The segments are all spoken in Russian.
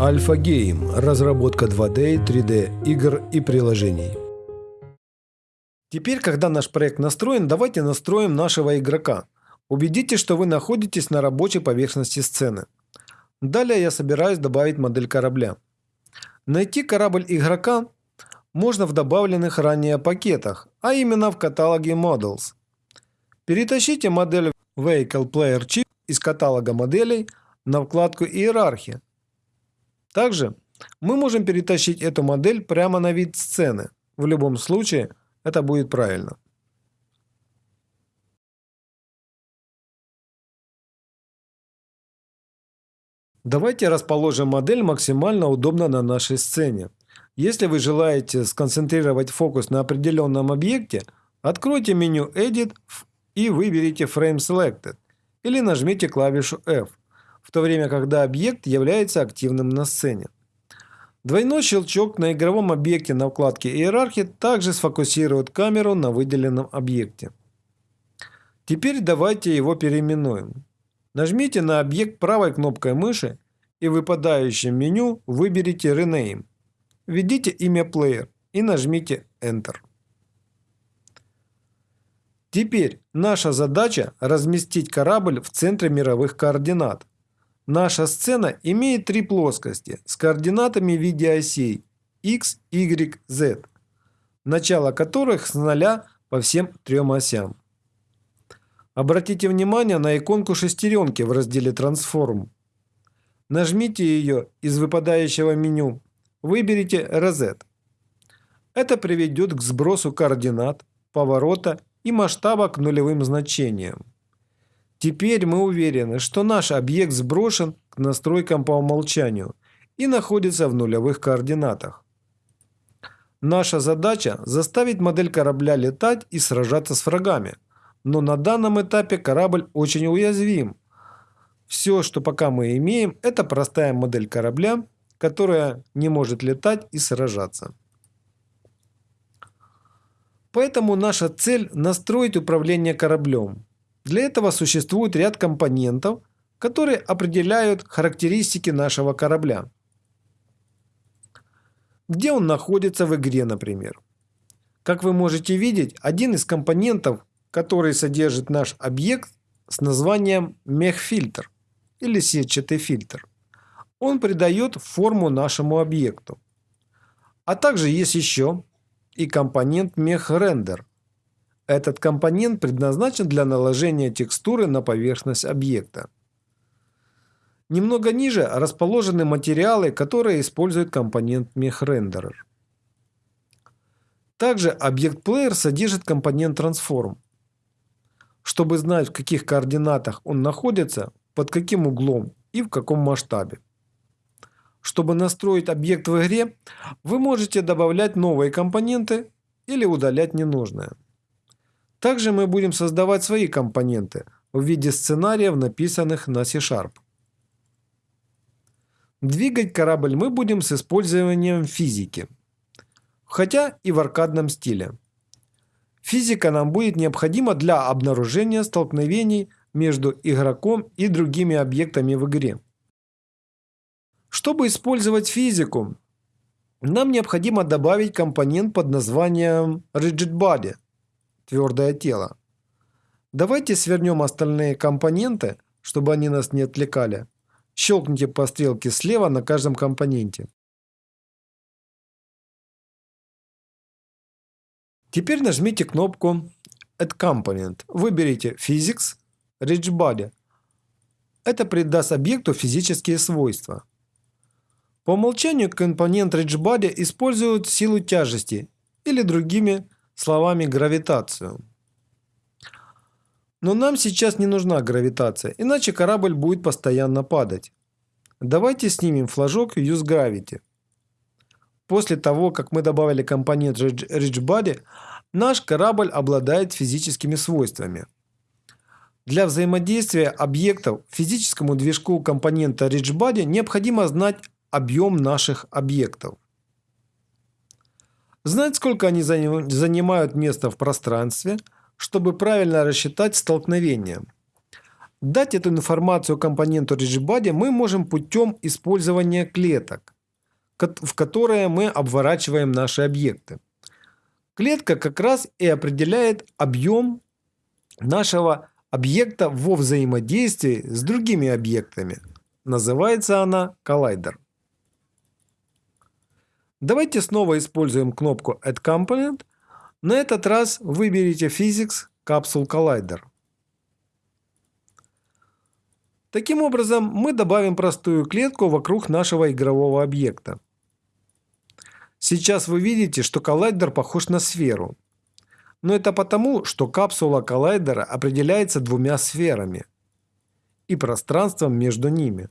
Альфа Гейм – разработка 2D, 3D игр и приложений. Теперь, когда наш проект настроен, давайте настроим нашего игрока. Убедитесь, что вы находитесь на рабочей поверхности сцены. Далее я собираюсь добавить модель корабля. Найти корабль игрока можно в добавленных ранее пакетах, а именно в каталоге Models. Перетащите модель Vehicle Player Chip из каталога моделей на вкладку «Иерархия», также мы можем перетащить эту модель прямо на вид сцены. В любом случае это будет правильно. Давайте расположим модель максимально удобно на нашей сцене. Если вы желаете сконцентрировать фокус на определенном объекте, откройте меню Edit и выберите Frame Selected или нажмите клавишу F в то время когда объект является активным на сцене. Двойной щелчок на игровом объекте на вкладке «Иерархии» также сфокусирует камеру на выделенном объекте. Теперь давайте его переименуем. Нажмите на объект правой кнопкой мыши и в выпадающем меню выберите Rename. Введите имя Player и нажмите Enter. Теперь наша задача разместить корабль в центре мировых координат. Наша сцена имеет три плоскости с координатами в виде осей x, y, z, начало которых с нуля по всем трем осям. Обратите внимание на иконку шестеренки в разделе «Трансформ». Нажмите ее из выпадающего меню. Выберите «Reset». Это приведет к сбросу координат, поворота и масштаба к нулевым значениям. Теперь мы уверены, что наш объект сброшен к настройкам по умолчанию и находится в нулевых координатах. Наша задача – заставить модель корабля летать и сражаться с врагами. Но на данном этапе корабль очень уязвим. Все, что пока мы имеем, это простая модель корабля, которая не может летать и сражаться. Поэтому наша цель – настроить управление кораблем. Для этого существует ряд компонентов, которые определяют характеристики нашего корабля. Где он находится в игре, например. Как вы можете видеть, один из компонентов, который содержит наш объект с названием мехфильтр или сетчатый фильтр. Он придает форму нашему объекту. А также есть еще и компонент мехрендер, этот компонент предназначен для наложения текстуры на поверхность объекта. Немного ниже расположены материалы, которые используют компонент MechRenderer. Также объект Player содержит компонент Transform. Чтобы знать, в каких координатах он находится, под каким углом и в каком масштабе. Чтобы настроить объект в игре, вы можете добавлять новые компоненты или удалять ненужные. Также мы будем создавать свои компоненты в виде сценариев, написанных на C-Sharp. Двигать корабль мы будем с использованием физики, хотя и в аркадном стиле. Физика нам будет необходима для обнаружения столкновений между игроком и другими объектами в игре. Чтобы использовать физику, нам необходимо добавить компонент под названием Rigid Body – твердое тело. Давайте свернем остальные компоненты, чтобы они нас не отвлекали. Щелкните по стрелке слева на каждом компоненте. Теперь нажмите кнопку Add Component. Выберите Physics, Rich Body. Это придаст объекту физические свойства. По умолчанию компонент Rich Body использует силу тяжести или другими словами гравитацию. Но нам сейчас не нужна гравитация, иначе корабль будет постоянно падать. Давайте снимем флажок Use Gravity. После того, как мы добавили компонент Rich Body, наш корабль обладает физическими свойствами. Для взаимодействия объектов физическому движку компонента Rich Body необходимо знать объем наших объектов. Знать, сколько они занимают место в пространстве, чтобы правильно рассчитать столкновение. Дать эту информацию компоненту RigidBody мы можем путем использования клеток, в которые мы обворачиваем наши объекты. Клетка как раз и определяет объем нашего объекта во взаимодействии с другими объектами. Называется она коллайдер. Давайте снова используем кнопку Add Component. На этот раз выберите Physics Capsule Collider. Таким образом, мы добавим простую клетку вокруг нашего игрового объекта. Сейчас вы видите, что коллайдер похож на сферу. Но это потому, что капсула коллайдера определяется двумя сферами и пространством между ними.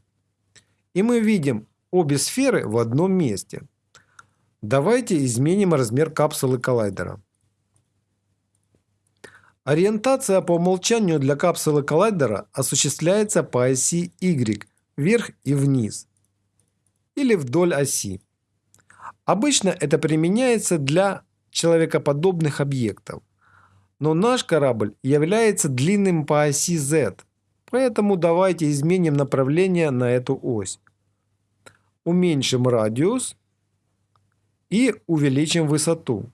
И мы видим обе сферы в одном месте. Давайте изменим размер капсулы коллайдера. Ориентация по умолчанию для капсулы коллайдера осуществляется по оси Y вверх и вниз или вдоль оси. Обычно это применяется для человекоподобных объектов. Но наш корабль является длинным по оси Z, поэтому давайте изменим направление на эту ось. Уменьшим радиус и увеличим высоту.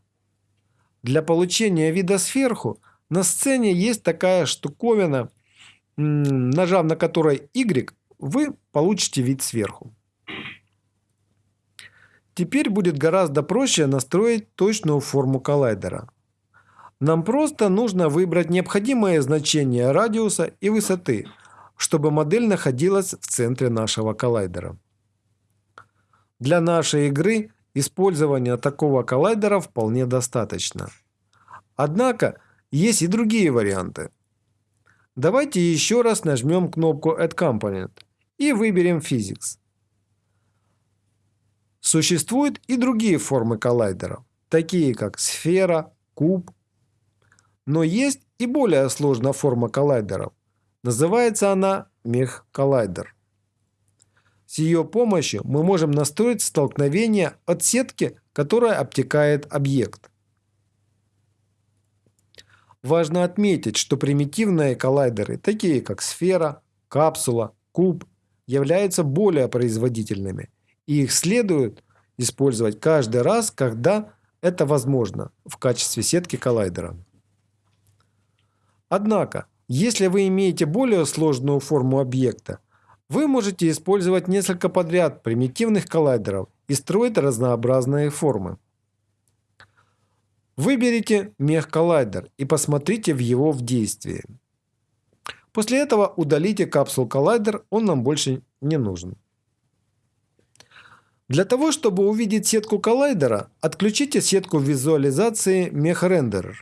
Для получения вида сверху на сцене есть такая штуковина, нажав на которой Y, вы получите вид сверху. Теперь будет гораздо проще настроить точную форму коллайдера. Нам просто нужно выбрать необходимое значение радиуса и высоты, чтобы модель находилась в центре нашего коллайдера. Для нашей игры использования такого коллайдера вполне достаточно. Однако есть и другие варианты. Давайте еще раз нажмем кнопку Add Component и выберем Physics. Существуют и другие формы коллайдеров, такие как сфера, куб. Но есть и более сложная форма коллайдеров. Называется она мех-коллайдер. С ее помощью мы можем настроить столкновение от сетки, которая обтекает объект. Важно отметить, что примитивные коллайдеры, такие как сфера, капсула, куб, являются более производительными и их следует использовать каждый раз, когда это возможно в качестве сетки коллайдера. Однако, если вы имеете более сложную форму объекта, вы можете использовать несколько подряд примитивных коллайдеров и строить разнообразные формы. Выберите мех-коллайдер и посмотрите в его в действии. После этого удалите капсул-коллайдер, он нам больше не нужен. Для того, чтобы увидеть сетку коллайдера, отключите сетку визуализации MechRenderer.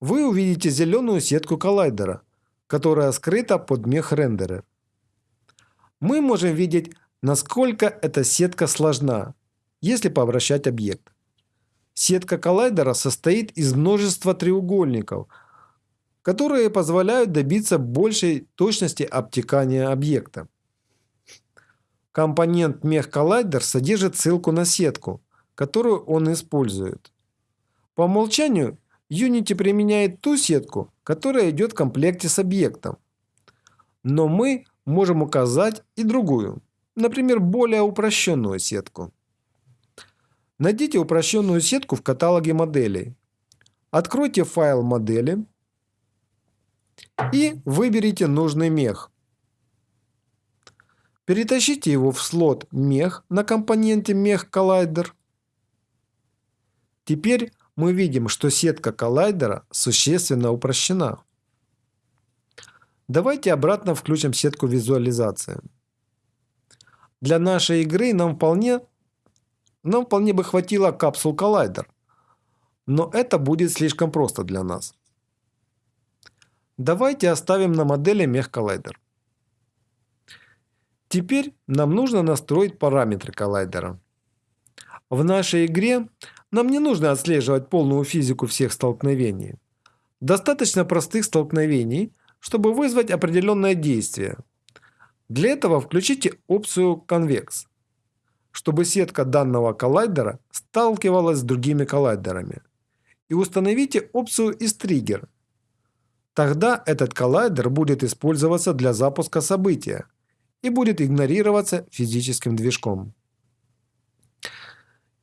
Вы увидите зеленую сетку коллайдера, которая скрыта под MechRenderer. Мы можем видеть, насколько эта сетка сложна, если пообращать объект. Сетка коллайдера состоит из множества треугольников, которые позволяют добиться большей точности обтекания объекта. Компонент мех-коллайдер содержит ссылку на сетку, которую он использует. По умолчанию Unity применяет ту сетку, которая идет в комплекте с объектом. Но мы можем указать и другую, например, более упрощенную сетку. Найдите упрощенную сетку в каталоге моделей. Откройте файл модели и выберите нужный мех. Перетащите его в слот мех на компоненте мех коллайдер. Теперь мы видим, что сетка коллайдера существенно упрощена. Давайте обратно включим сетку визуализации. Для нашей игры нам вполне, нам вполне бы хватило капсул коллайдер. Но это будет слишком просто для нас. Давайте оставим на модели мех коллайдер. Теперь нам нужно настроить параметры коллайдера. В нашей игре нам не нужно отслеживать полную физику всех столкновений. Достаточно простых столкновений, чтобы вызвать определенное действие. Для этого включите опцию Convex, чтобы сетка данного коллайдера сталкивалась с другими коллайдерами. И установите опцию из Trigger, Тогда этот коллайдер будет использоваться для запуска события и будет игнорироваться физическим движком.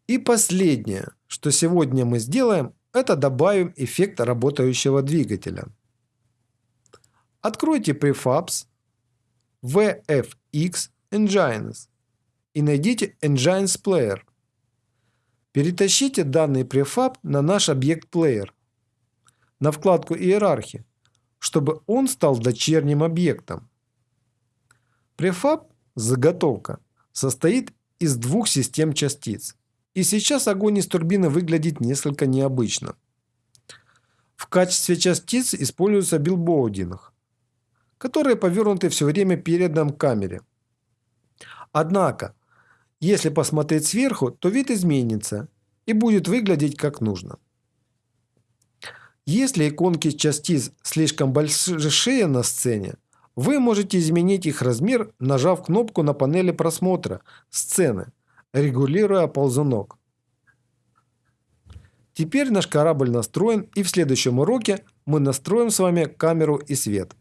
И последнее, что сегодня мы сделаем, это добавим эффект работающего двигателя. Откройте Prefabs, VFX Engines и найдите Engines Player. Перетащите данный префаб на наш объект Player на вкладку Иерархии, чтобы он стал дочерним объектом. Префаб, заготовка, состоит из двух систем частиц. И сейчас огонь из турбины выглядит несколько необычно. В качестве частиц используется билбоудинг, которые повернуты все время передом камере. Однако, если посмотреть сверху, то вид изменится и будет выглядеть как нужно. Если иконки частиц слишком большие на сцене, вы можете изменить их размер, нажав кнопку на панели просмотра сцены, регулируя ползунок. Теперь наш корабль настроен и в следующем уроке мы настроим с вами камеру и свет.